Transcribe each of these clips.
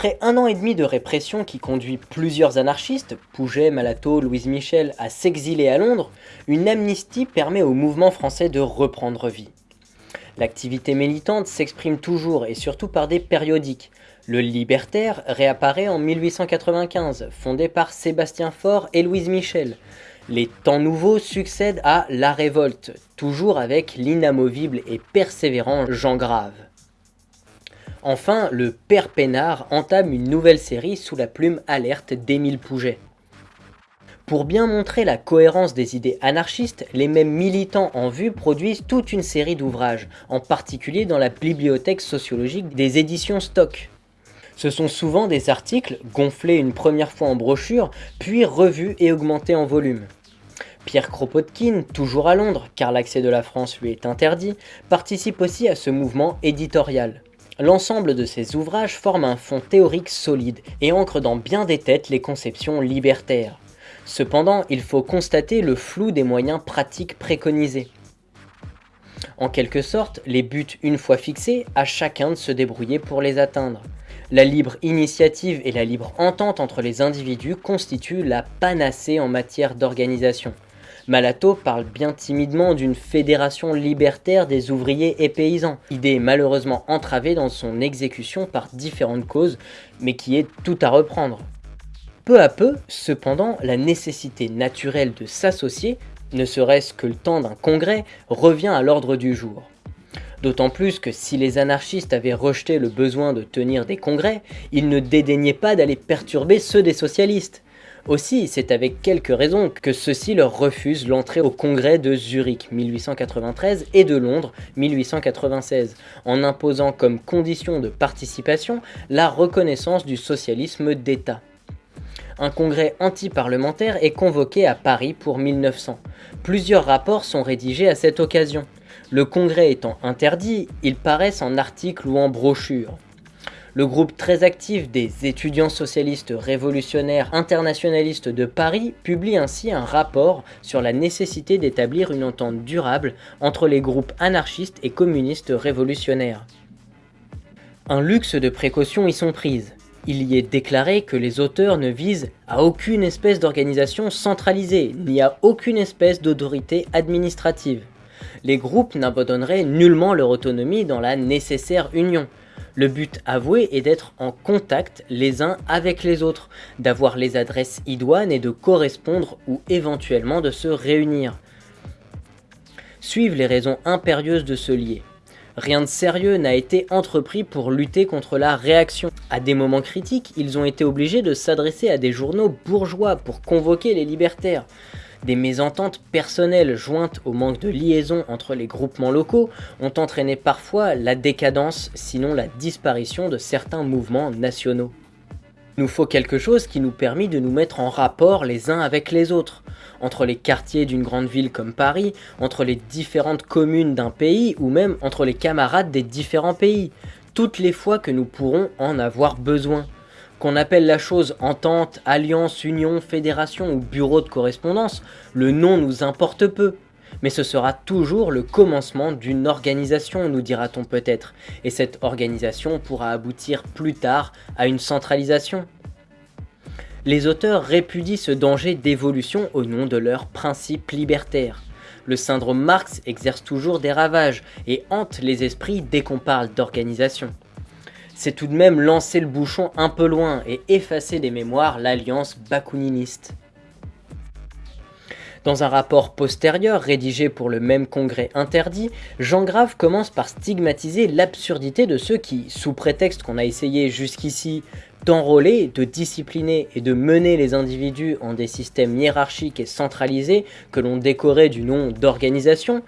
Après un an et demi de répression qui conduit plusieurs anarchistes, Pouget, Malato, Louise Michel, à s'exiler à Londres, une amnistie permet au mouvement français de reprendre vie. L'activité militante s'exprime toujours et surtout par des périodiques. Le Libertaire réapparaît en 1895, fondé par Sébastien Faure et Louise Michel. Les temps nouveaux succèdent à La Révolte, toujours avec l'inamovible et persévérant Jean Grave. Enfin, le Père Pénard entame une nouvelle série sous la plume alerte d'Émile Pouget. Pour bien montrer la cohérence des idées anarchistes, les mêmes militants en vue produisent toute une série d'ouvrages, en particulier dans la bibliothèque sociologique des éditions Stock. Ce sont souvent des articles gonflés une première fois en brochure, puis revus et augmentés en volume. Pierre Kropotkin, toujours à Londres, car l'accès de la France lui est interdit, participe aussi à ce mouvement éditorial. L'ensemble de ces ouvrages forme un fond théorique solide et ancre dans bien des têtes les conceptions libertaires. Cependant, il faut constater le flou des moyens pratiques préconisés. En quelque sorte, les buts une fois fixés, à chacun de se débrouiller pour les atteindre. La libre initiative et la libre entente entre les individus constituent la panacée en matière d'organisation. Malato parle bien timidement d'une fédération libertaire des ouvriers et paysans, idée malheureusement entravée dans son exécution par différentes causes, mais qui est tout à reprendre. Peu à peu, cependant, la nécessité naturelle de s'associer, ne serait-ce que le temps d'un congrès, revient à l'ordre du jour. D'autant plus que si les anarchistes avaient rejeté le besoin de tenir des congrès, ils ne dédaignaient pas d'aller perturber ceux des socialistes. Aussi, c'est avec quelques raisons que ceux-ci leur refusent l'entrée au congrès de Zurich 1893 et de Londres 1896, en imposant comme condition de participation la reconnaissance du socialisme d'État un congrès anti-parlementaire est convoqué à Paris pour 1900. Plusieurs rapports sont rédigés à cette occasion. Le congrès étant interdit, ils paraissent en articles ou en brochures. Le groupe très actif des étudiants socialistes révolutionnaires internationalistes de Paris publie ainsi un rapport sur la nécessité d'établir une entente durable entre les groupes anarchistes et communistes révolutionnaires. Un luxe de précautions y sont prises. Il y est déclaré que les auteurs ne visent à aucune espèce d'organisation centralisée, ni à aucune espèce d'autorité administrative. Les groupes n'abandonneraient nullement leur autonomie dans la nécessaire union. Le but avoué est d'être en contact les uns avec les autres, d'avoir les adresses idoines et de correspondre ou éventuellement de se réunir. Suivent les raisons impérieuses de se lier. Rien de sérieux n'a été entrepris pour lutter contre la réaction. À des moments critiques, ils ont été obligés de s'adresser à des journaux bourgeois pour convoquer les libertaires. Des mésententes personnelles jointes au manque de liaison entre les groupements locaux ont entraîné parfois la décadence, sinon la disparition de certains mouvements nationaux. Nous faut quelque chose qui nous permet de nous mettre en rapport les uns avec les autres entre les quartiers d'une grande ville comme Paris, entre les différentes communes d'un pays ou même entre les camarades des différents pays, toutes les fois que nous pourrons en avoir besoin. Qu'on appelle la chose entente, alliance, union, fédération ou bureau de correspondance, le nom nous importe peu. Mais ce sera toujours le commencement d'une organisation, nous dira-t-on peut-être, et cette organisation pourra aboutir plus tard à une centralisation les auteurs répudient ce danger d'évolution au nom de leurs principes libertaires. Le syndrome Marx exerce toujours des ravages et hante les esprits dès qu'on parle d'organisation. C'est tout de même lancer le bouchon un peu loin et effacer des mémoires l'alliance bakuniniste. Dans un rapport postérieur rédigé pour le même congrès interdit, Jean Grave commence par stigmatiser l'absurdité de ceux qui, sous prétexte qu'on a essayé jusqu'ici d'enrôler, de discipliner et de mener les individus en des systèmes hiérarchiques et centralisés que l'on décorait du nom d'organisation,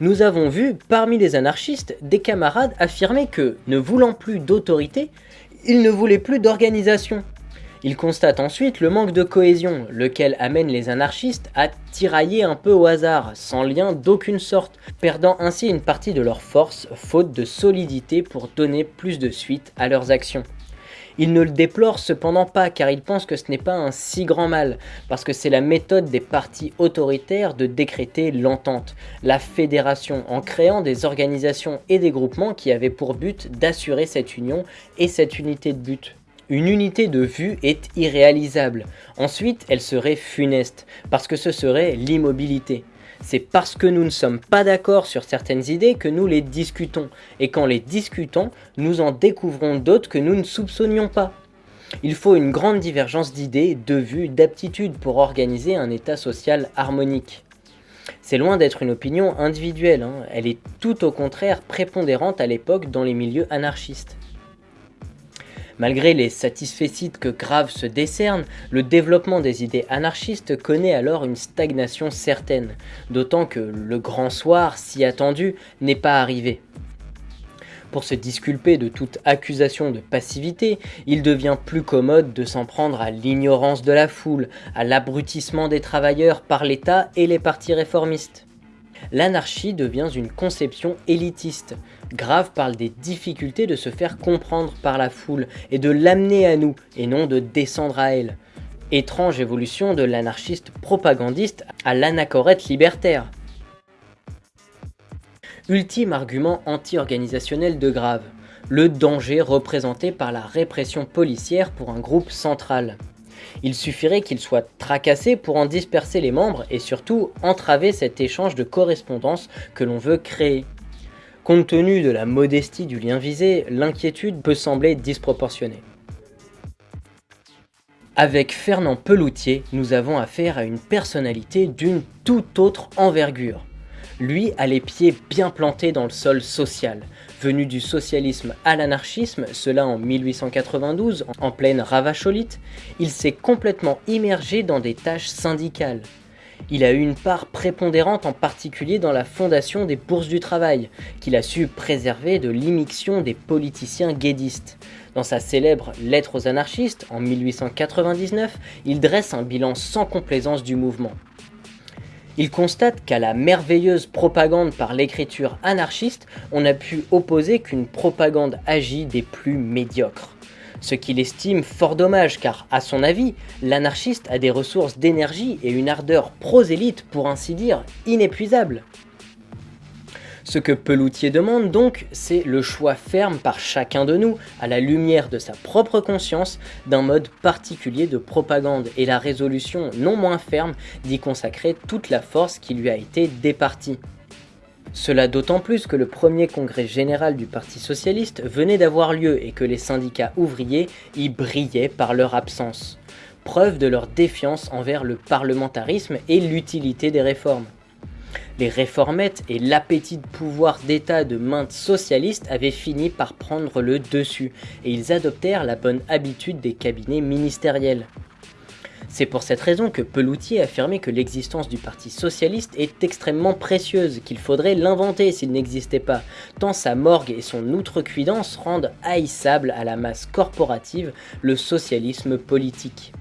nous avons vu parmi les anarchistes des camarades affirmer que, ne voulant plus d'autorité, ils ne voulaient plus d'organisation. Ils constatent ensuite le manque de cohésion, lequel amène les anarchistes à tirailler un peu au hasard, sans lien d'aucune sorte, perdant ainsi une partie de leur force, faute de solidité pour donner plus de suite à leurs actions. Il ne le déplore cependant pas car il pense que ce n'est pas un si grand mal, parce que c'est la méthode des partis autoritaires de décréter l'entente, la fédération, en créant des organisations et des groupements qui avaient pour but d'assurer cette union et cette unité de but. Une unité de vue est irréalisable. Ensuite, elle serait funeste, parce que ce serait l'immobilité. C'est parce que nous ne sommes pas d'accord sur certaines idées que nous les discutons, et qu'en les discutant, nous en découvrons d'autres que nous ne soupçonnions pas. Il faut une grande divergence d'idées, de vues, d'aptitudes pour organiser un état social harmonique. C'est loin d'être une opinion individuelle, hein. elle est tout au contraire prépondérante à l'époque dans les milieux anarchistes. Malgré les satisfecits que Grave se décerne, le développement des idées anarchistes connaît alors une stagnation certaine, d'autant que le grand soir, si attendu, n'est pas arrivé. Pour se disculper de toute accusation de passivité, il devient plus commode de s'en prendre à l'ignorance de la foule, à l'abrutissement des travailleurs par l'État et les partis réformistes. L'anarchie devient une conception élitiste. Grave parle des difficultés de se faire comprendre par la foule et de l'amener à nous, et non de descendre à elle. Étrange évolution de l'anarchiste propagandiste à l'anachorète libertaire. Ultime argument anti-organisationnel de Grave, le danger représenté par la répression policière pour un groupe central. Il suffirait qu'il soit tracassé pour en disperser les membres et surtout entraver cet échange de correspondance que l'on veut créer. Compte tenu de la modestie du lien visé, l'inquiétude peut sembler disproportionnée. Avec Fernand Peloutier, nous avons affaire à une personnalité d'une toute autre envergure. Lui a les pieds bien plantés dans le sol social. Venu du socialisme à l'anarchisme, cela en 1892, en pleine ravacholite, il s'est complètement immergé dans des tâches syndicales. Il a eu une part prépondérante en particulier dans la fondation des bourses du travail, qu'il a su préserver de l'immixtion des politiciens guédistes. Dans sa célèbre Lettre aux anarchistes, en 1899, il dresse un bilan sans complaisance du mouvement. Il constate qu'à la merveilleuse propagande par l'écriture anarchiste, on n'a pu opposer qu'une propagande agie des plus médiocres. Ce qu'il estime fort dommage car, à son avis, l'anarchiste a des ressources d'énergie et une ardeur prosélyte pour ainsi dire inépuisable. Ce que Peloutier demande donc, c'est le choix ferme par chacun de nous, à la lumière de sa propre conscience, d'un mode particulier de propagande et la résolution non moins ferme d'y consacrer toute la force qui lui a été départie. Cela d'autant plus que le premier congrès général du Parti Socialiste venait d'avoir lieu et que les syndicats ouvriers y brillaient par leur absence, preuve de leur défiance envers le parlementarisme et l'utilité des réformes. Les réformettes et l'appétit de pouvoir d'État de maintes socialistes avaient fini par prendre le dessus, et ils adoptèrent la bonne habitude des cabinets ministériels. C'est pour cette raison que Peloutier affirmait que l'existence du Parti Socialiste est extrêmement précieuse, qu'il faudrait l'inventer s'il n'existait pas, tant sa morgue et son outrecuidance rendent haïssable à la masse corporative le socialisme politique.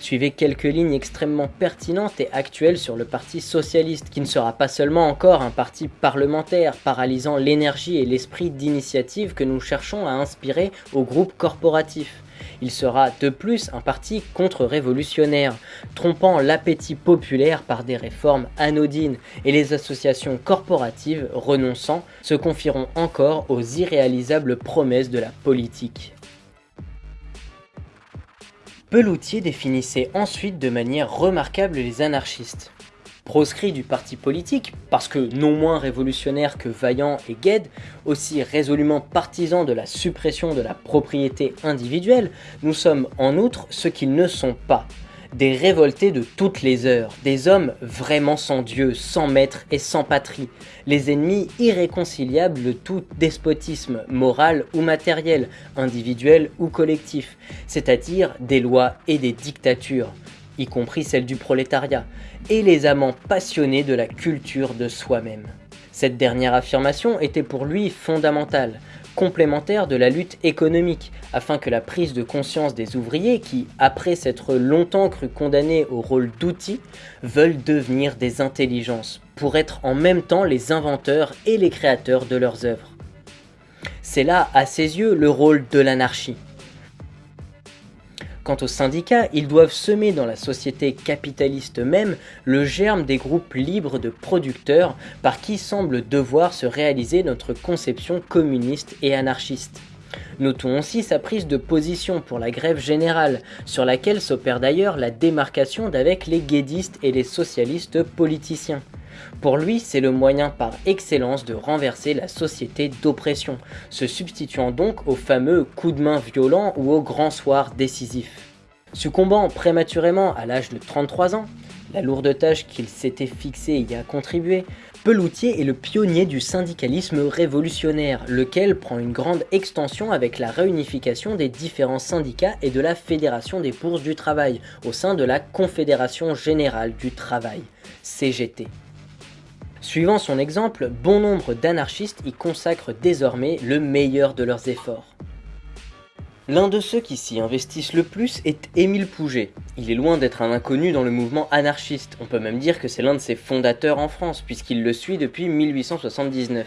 Suivez quelques lignes extrêmement pertinentes et actuelles sur le Parti Socialiste, qui ne sera pas seulement encore un parti parlementaire, paralysant l'énergie et l'esprit d'initiative que nous cherchons à inspirer au groupe corporatif. Il sera de plus un parti contre-révolutionnaire, trompant l'appétit populaire par des réformes anodines, et les associations corporatives renonçant se confieront encore aux irréalisables promesses de la politique. Peloutier définissait ensuite de manière remarquable les anarchistes. Proscrits du parti politique, parce que non moins révolutionnaires que Vaillant et Gued, aussi résolument partisans de la suppression de la propriété individuelle, nous sommes en outre ce qu'ils ne sont pas, des révoltés de toutes les heures, des hommes vraiment sans Dieu, sans maître et sans patrie, les ennemis irréconciliables de tout despotisme moral ou matériel, individuel ou collectif, c'est-à-dire des lois et des dictatures, y compris celles du prolétariat, et les amants passionnés de la culture de soi-même. Cette dernière affirmation était pour lui fondamentale, complémentaire de la lutte économique, afin que la prise de conscience des ouvriers qui, après s'être longtemps cru condamnés au rôle d'outils, veulent devenir des intelligences, pour être en même temps les inventeurs et les créateurs de leurs œuvres. C'est là, à ses yeux, le rôle de l'anarchie. Quant aux syndicats, ils doivent semer dans la société capitaliste même le germe des groupes libres de producteurs par qui semble devoir se réaliser notre conception communiste et anarchiste. Notons aussi sa prise de position pour la grève générale, sur laquelle s'opère d'ailleurs la démarcation d'avec les guédistes et les socialistes politiciens. Pour lui, c'est le moyen par excellence de renverser la société d'oppression, se substituant donc au fameux coup de main violent ou au grand soir décisif. Succombant prématurément à l'âge de 33 ans, la lourde tâche qu'il s'était fixée y a contribué, Peloutier est le pionnier du syndicalisme révolutionnaire, lequel prend une grande extension avec la réunification des différents syndicats et de la Fédération des bourses du travail au sein de la Confédération Générale du Travail, CGT. Suivant son exemple, bon nombre d'anarchistes y consacrent désormais le meilleur de leurs efforts. L'un de ceux qui s'y investissent le plus est Émile Pouget. Il est loin d'être un inconnu dans le mouvement anarchiste, on peut même dire que c'est l'un de ses fondateurs en France, puisqu'il le suit depuis 1879.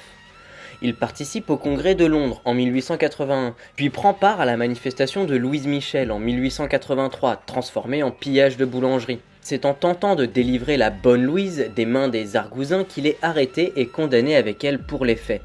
Il participe au congrès de Londres en 1881, puis prend part à la manifestation de Louise Michel en 1883, transformée en pillage de boulangerie. C'est en tentant de délivrer la bonne Louise des mains des argousins qu'il est arrêté et condamné avec elle pour les faits.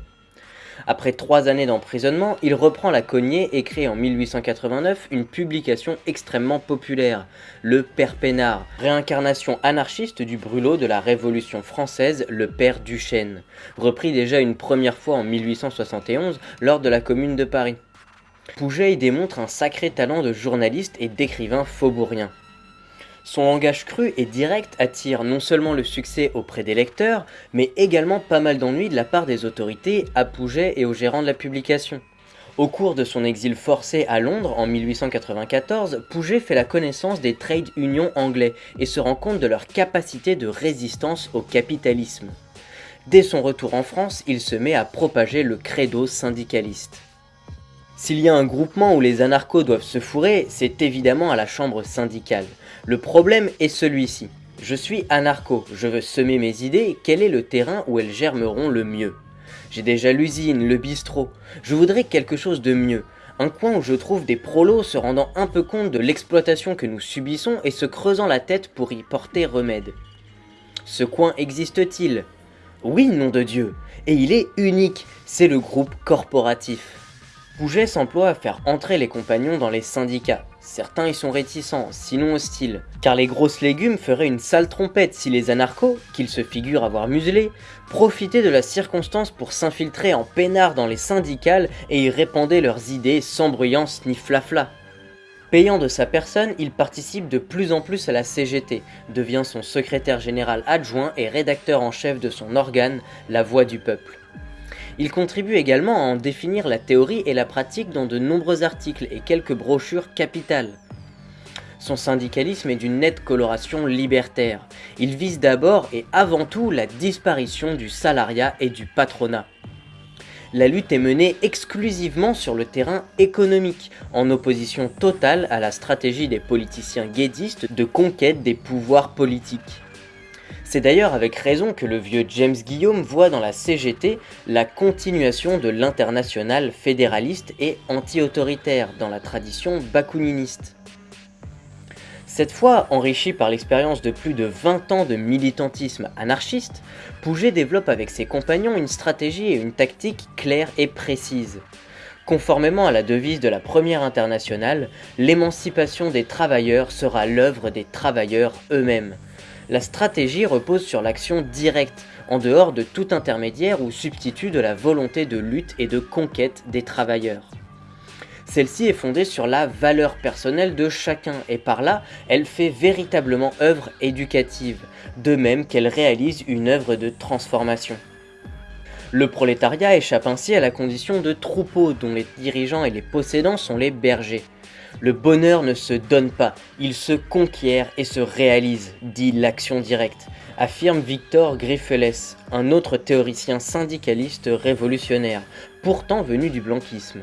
Après trois années d'emprisonnement, il reprend la cognée et crée en 1889 une publication extrêmement populaire, le Père Pénard, réincarnation anarchiste du brûlot de la Révolution française, le Père Duchesne, repris déjà une première fois en 1871 lors de la Commune de Paris. Pouget démontre un sacré talent de journaliste et d'écrivain faubourien. Son langage cru et direct attire non seulement le succès auprès des lecteurs, mais également pas mal d'ennuis de la part des autorités, à Pouget et aux gérants de la publication. Au cours de son exil forcé à Londres en 1894, Pouget fait la connaissance des trade unions anglais et se rend compte de leur capacité de résistance au capitalisme. Dès son retour en France, il se met à propager le credo syndicaliste. S'il y a un groupement où les anarchos doivent se fourrer, c'est évidemment à la chambre syndicale. Le problème est celui-ci. Je suis anarcho, je veux semer mes idées, quel est le terrain où elles germeront le mieux? J'ai déjà l'usine, le bistrot, je voudrais quelque chose de mieux. Un coin où je trouve des prolos se rendant un peu compte de l'exploitation que nous subissons et se creusant la tête pour y porter remède. Ce coin existe-t-il? Oui, nom de Dieu Et il est unique, c'est le groupe corporatif. Pouget s'emploie à faire entrer les compagnons dans les syndicats. Certains y sont réticents, sinon hostiles, car les grosses légumes feraient une sale trompette si les anarchos, qu'ils se figurent avoir muselés, profitaient de la circonstance pour s'infiltrer en peinard dans les syndicales et y répandaient leurs idées sans bruyance ni flafla. Payant de sa personne, il participe de plus en plus à la CGT, devient son secrétaire général adjoint et rédacteur en chef de son organe, La Voix du Peuple. Il contribue également à en définir la théorie et la pratique dans de nombreux articles et quelques brochures capitales. Son syndicalisme est d'une nette coloration libertaire. Il vise d'abord et avant tout la disparition du salariat et du patronat. La lutte est menée exclusivement sur le terrain économique, en opposition totale à la stratégie des politiciens guédistes de conquête des pouvoirs politiques. C'est d'ailleurs avec raison que le vieux James Guillaume voit dans la CGT la continuation de l'international fédéraliste et anti-autoritaire dans la tradition bakuniniste. Cette fois, enrichi par l'expérience de plus de 20 ans de militantisme anarchiste, Pouget développe avec ses compagnons une stratégie et une tactique claires et précises. Conformément à la devise de la première internationale, l'émancipation des travailleurs sera l'œuvre des travailleurs eux-mêmes, la stratégie repose sur l'action directe, en dehors de tout intermédiaire ou substitut de la volonté de lutte et de conquête des travailleurs. Celle-ci est fondée sur la valeur personnelle de chacun et par là, elle fait véritablement œuvre éducative, de même qu'elle réalise une œuvre de transformation. Le prolétariat échappe ainsi à la condition de troupeau dont les dirigeants et les possédants sont les bergers. Le bonheur ne se donne pas, il se conquiert et se réalise, dit l'action directe, affirme Victor Griffeles, un autre théoricien syndicaliste révolutionnaire, pourtant venu du blanquisme.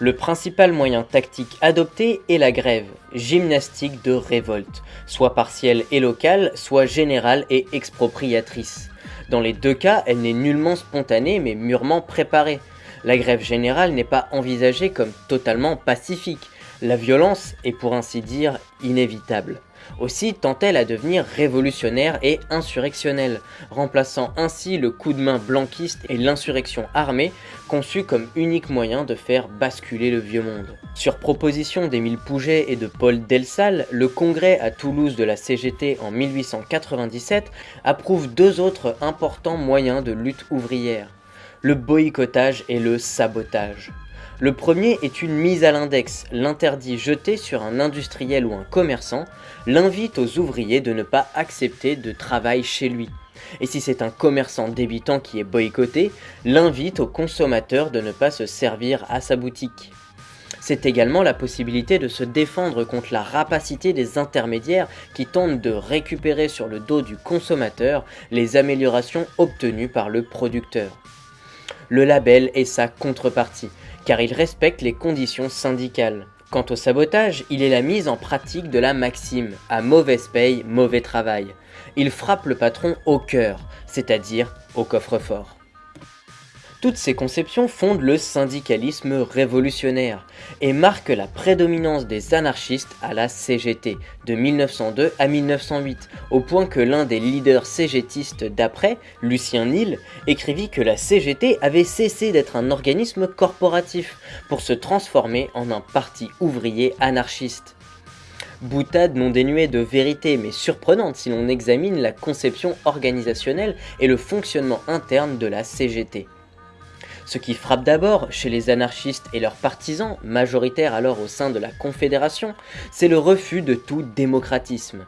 Le principal moyen tactique adopté est la grève, gymnastique de révolte, soit partielle et locale, soit générale et expropriatrice. Dans les deux cas, elle n'est nullement spontanée mais mûrement préparée. La grève générale n'est pas envisagée comme totalement pacifique. La violence est pour ainsi dire inévitable. Aussi tend-elle à devenir révolutionnaire et insurrectionnelle, remplaçant ainsi le coup de main blanquiste et l'insurrection armée, conçue comme unique moyen de faire basculer le vieux monde. Sur proposition d'Émile Pouget et de Paul Delsal, le congrès à Toulouse de la CGT en 1897 approuve deux autres importants moyens de lutte ouvrière, le boycottage et le sabotage. Le premier est une mise à l'index, l'interdit jeté sur un industriel ou un commerçant, l'invite aux ouvriers de ne pas accepter de travail chez lui. Et si c'est un commerçant débitant qui est boycotté, l'invite aux consommateurs de ne pas se servir à sa boutique. C'est également la possibilité de se défendre contre la rapacité des intermédiaires qui tentent de récupérer sur le dos du consommateur les améliorations obtenues par le producteur. Le label est sa contrepartie, car il respecte les conditions syndicales. Quant au sabotage, il est la mise en pratique de la maxime « à mauvaise paye, mauvais travail ». Il frappe le patron au cœur, c'est-à-dire au coffre-fort. Toutes ces conceptions fondent le syndicalisme révolutionnaire et marquent la prédominance des anarchistes à la CGT de 1902 à 1908, au point que l'un des leaders CGTistes d'après, Lucien Nil, écrivit que la CGT avait cessé d'être un organisme corporatif pour se transformer en un parti ouvrier anarchiste. Boutade non dénuée de vérité mais surprenante si l'on examine la conception organisationnelle et le fonctionnement interne de la CGT. Ce qui frappe d'abord chez les anarchistes et leurs partisans, majoritaires alors au sein de la Confédération, c'est le refus de tout démocratisme.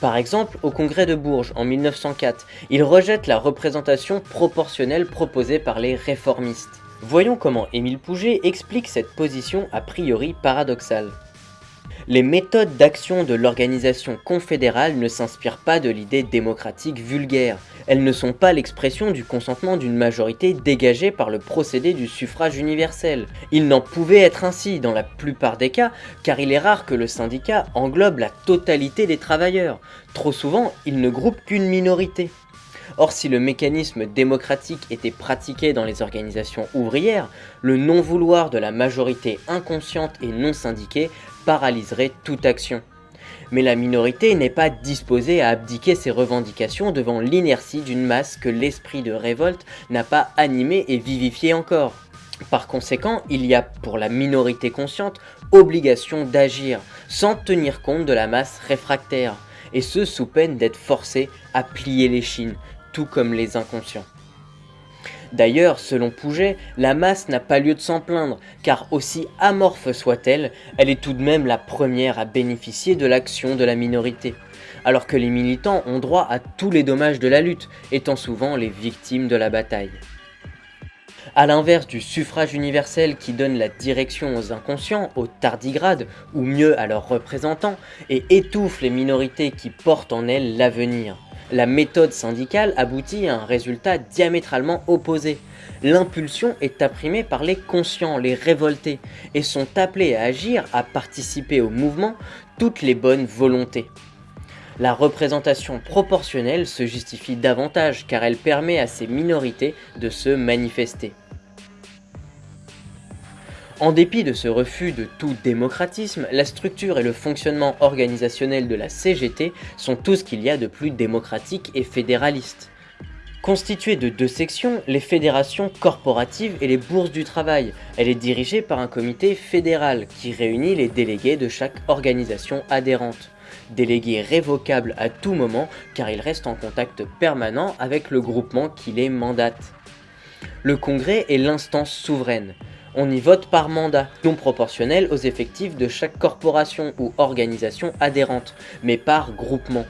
Par exemple, au congrès de Bourges en 1904, ils rejettent la représentation proportionnelle proposée par les réformistes. Voyons comment Émile Pouget explique cette position a priori paradoxale. Les méthodes d'action de l'organisation confédérale ne s'inspirent pas de l'idée démocratique vulgaire. Elles ne sont pas l'expression du consentement d'une majorité dégagée par le procédé du suffrage universel. Il n'en pouvait être ainsi dans la plupart des cas, car il est rare que le syndicat englobe la totalité des travailleurs. Trop souvent, il ne groupe qu'une minorité. Or, si le mécanisme démocratique était pratiqué dans les organisations ouvrières, le non-vouloir de la majorité inconsciente et non syndiquée paralyserait toute action. Mais la minorité n'est pas disposée à abdiquer ses revendications devant l'inertie d'une masse que l'esprit de révolte n'a pas animée et vivifiée encore. Par conséquent, il y a pour la minorité consciente obligation d'agir, sans tenir compte de la masse réfractaire, et ce sous peine d'être forcé à plier les chines, tout comme les inconscients. D'ailleurs, selon Pouget, la masse n'a pas lieu de s'en plaindre, car aussi amorphe soit-elle, elle est tout de même la première à bénéficier de l'action de la minorité, alors que les militants ont droit à tous les dommages de la lutte, étant souvent les victimes de la bataille. A l'inverse du suffrage universel qui donne la direction aux inconscients, aux tardigrades, ou mieux à leurs représentants, et étouffe les minorités qui portent en elles l'avenir la méthode syndicale aboutit à un résultat diamétralement opposé. L'impulsion est apprimée par les conscients, les révoltés, et sont appelés à agir, à participer au mouvement, toutes les bonnes volontés. La représentation proportionnelle se justifie davantage car elle permet à ces minorités de se manifester. En dépit de ce refus de tout démocratisme, la structure et le fonctionnement organisationnel de la CGT sont tout ce qu'il y a de plus démocratique et fédéraliste. Constituée de deux sections, les fédérations corporatives et les bourses du travail, elle est dirigée par un comité fédéral qui réunit les délégués de chaque organisation adhérente. Délégués révocables à tout moment car ils restent en contact permanent avec le groupement qui les mandate. Le congrès est l'instance souveraine on y vote par mandat, non proportionnel aux effectifs de chaque corporation ou organisation adhérente, mais par groupement.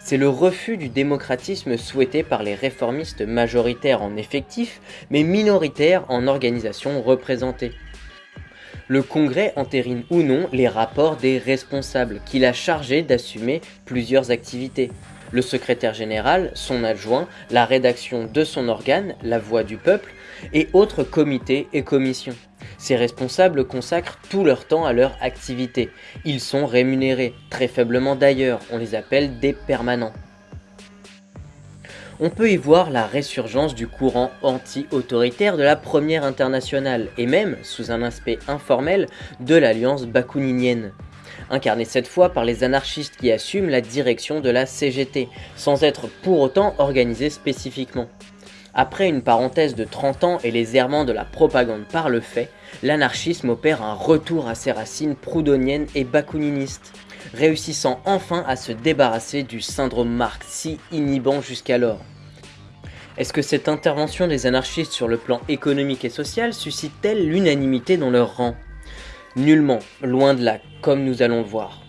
C'est le refus du démocratisme souhaité par les réformistes majoritaires en effectifs, mais minoritaires en organisation représentée. Le Congrès entérine ou non les rapports des responsables, qu'il a chargé d'assumer plusieurs activités le secrétaire général, son adjoint, la rédaction de son organe, la voix du peuple, et autres comités et commissions. Ces responsables consacrent tout leur temps à leur activité. Ils sont rémunérés, très faiblement d'ailleurs, on les appelle des permanents. On peut y voir la résurgence du courant anti-autoritaire de la première internationale, et même, sous un aspect informel, de l'alliance bakouninienne. incarné cette fois par les anarchistes qui assument la direction de la CGT, sans être pour autant organisés spécifiquement. Après une parenthèse de 30 ans et les errements de la propagande par le fait, l'anarchisme opère un retour à ses racines proudhoniennes et bakouninistes, réussissant enfin à se débarrasser du syndrome Marx si inhibant jusqu'alors. Est-ce que cette intervention des anarchistes sur le plan économique et social suscite-t-elle l'unanimité dans leur rang? Nullement, loin de là, comme nous allons le voir.